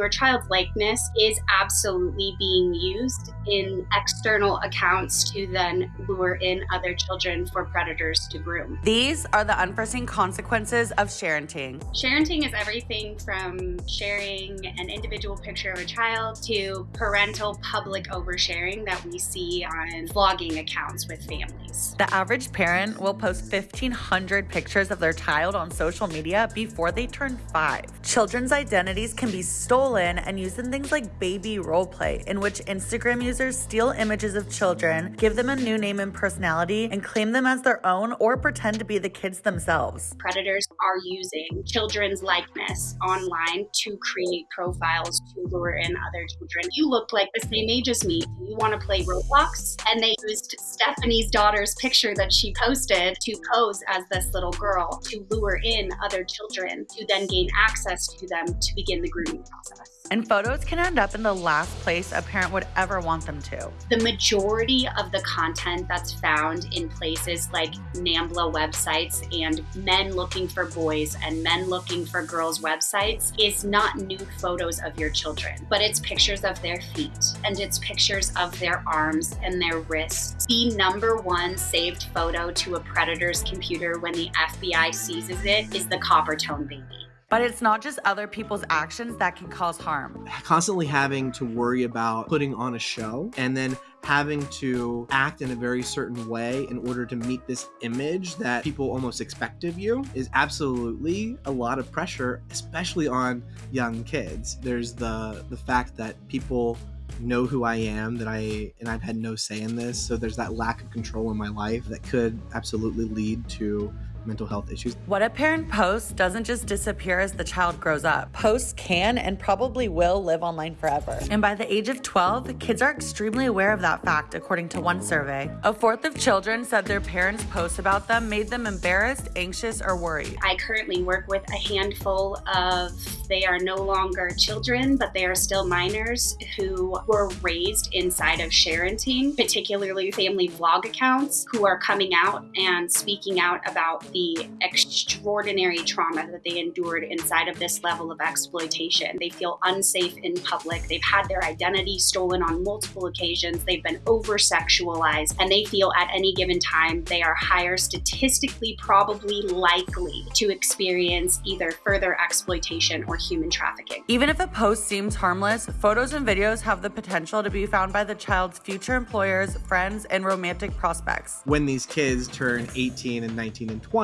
Your child's likeness is absolutely being used in external accounts to then lure in other children for predators to groom. These are the unforeseen consequences of sharenting. Sharenting is everything from sharing an individual picture of a child to parental public oversharing that we see on vlogging accounts with families. The average parent will post 1,500 pictures of their child on social media before they turn five. Children's identities can be stolen stolen and used in things like baby roleplay, in which Instagram users steal images of children, give them a new name and personality, and claim them as their own or pretend to be the kids themselves. Predators are using children's likeness online to create profiles to lure in other children. You look like the same age as me. Do you want to play Roblox? And they used Stephanie's daughter's picture that she posted to pose as this little girl to lure in other children to then gain access to them to begin the grooming process. And photos can end up in the last place a parent would ever want them to. The majority of the content that's found in places like NAMBLA websites and men looking for boys and men looking for girls websites is not nude photos of your children, but it's pictures of their feet and it's pictures of their arms and their wrists. The number one saved photo to a predator's computer when the FBI seizes it is the Coppertone baby. But it's not just other people's actions that can cause harm. Constantly having to worry about putting on a show and then having to act in a very certain way in order to meet this image that people almost expect of you is absolutely a lot of pressure, especially on young kids. There's the the fact that people know who I am, that I and I've had no say in this. So there's that lack of control in my life that could absolutely lead to mental health issues. What a parent posts doesn't just disappear as the child grows up. Posts can and probably will live online forever. And by the age of 12, kids are extremely aware of that fact, according to one survey. A fourth of children said their parents' posts about them made them embarrassed, anxious, or worried. I currently work with a handful of, they are no longer children, but they are still minors who were raised inside of sharenting, particularly family vlog accounts who are coming out and speaking out about the the extraordinary trauma that they endured inside of this level of exploitation. They feel unsafe in public. They've had their identity stolen on multiple occasions. They've been over sexualized, and they feel at any given time they are higher statistically probably likely to experience either further exploitation or human trafficking. Even if a post seems harmless, photos and videos have the potential to be found by the child's future employers, friends, and romantic prospects. When these kids turn 18 and 19 and 20,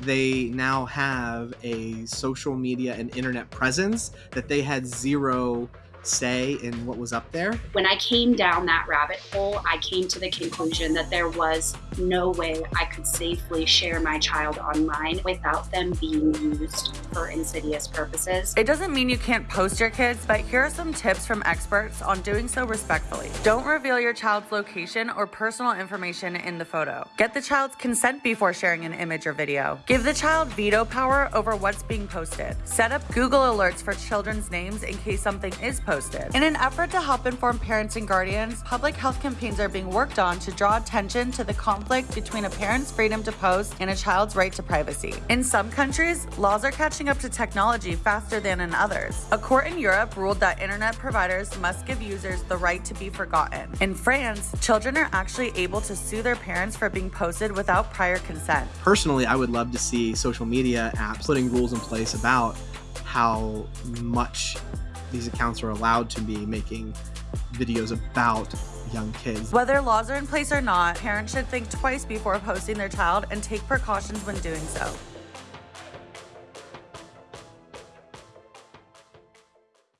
they now have a social media and internet presence that they had zero say in what was up there? When I came down that rabbit hole, I came to the conclusion that there was no way I could safely share my child online without them being used for insidious purposes. It doesn't mean you can't post your kids, but here are some tips from experts on doing so respectfully. Don't reveal your child's location or personal information in the photo. Get the child's consent before sharing an image or video. Give the child veto power over what's being posted. Set up Google alerts for children's names in case something is posted posted. In an effort to help inform parents and guardians, public health campaigns are being worked on to draw attention to the conflict between a parent's freedom to post and a child's right to privacy. In some countries, laws are catching up to technology faster than in others. A court in Europe ruled that internet providers must give users the right to be forgotten. In France, children are actually able to sue their parents for being posted without prior consent. Personally, I would love to see social media apps putting rules in place about how much these accounts are allowed to be making videos about young kids. Whether laws are in place or not, parents should think twice before posting their child and take precautions when doing so.